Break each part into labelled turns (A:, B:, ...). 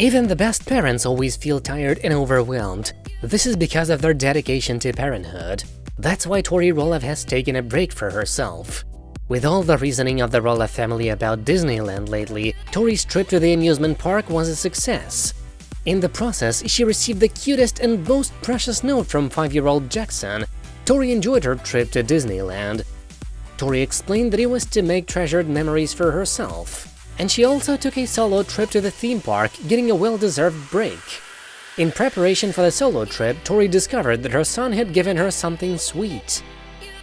A: Even the best parents always feel tired and overwhelmed. This is because of their dedication to parenthood. That's why Tori Roloff has taken a break for herself. With all the reasoning of the Roloff family about Disneyland lately, Tori's trip to the amusement park was a success. In the process, she received the cutest and most precious note from 5-year-old Jackson. Tori enjoyed her trip to Disneyland. Tori explained that it was to make treasured memories for herself. And she also took a solo trip to the theme park, getting a well-deserved break. In preparation for the solo trip, Tori discovered that her son had given her something sweet.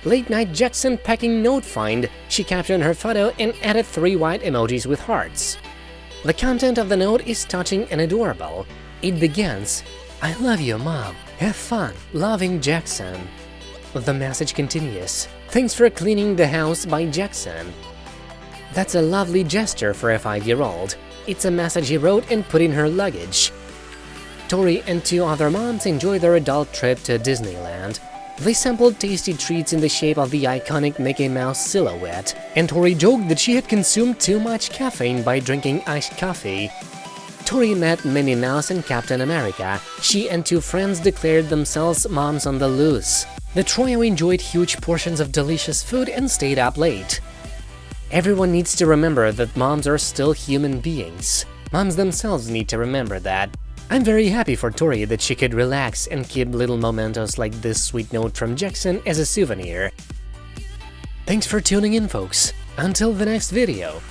A: Late night Jackson packing note find, she captured her photo and added three white emojis with hearts. The content of the note is touching and adorable. It begins, I love you, mom. Have fun. Loving Jackson. The message continues, Thanks for cleaning the house by Jackson. That's a lovely gesture for a 5-year-old. It's a message he wrote and put in her luggage. Tori and two other moms enjoy their adult trip to Disneyland. They sampled tasty treats in the shape of the iconic Mickey Mouse silhouette, and Tori joked that she had consumed too much caffeine by drinking iced coffee. Tori met Minnie Mouse and Captain America. She and two friends declared themselves moms on the loose. The trio enjoyed huge portions of delicious food and stayed up late. Everyone needs to remember that moms are still human beings. Moms themselves need to remember that. I'm very happy for Tori that she could relax and keep little mementos like this sweet note from Jackson as a souvenir. Thanks for tuning in, folks. Until the next video.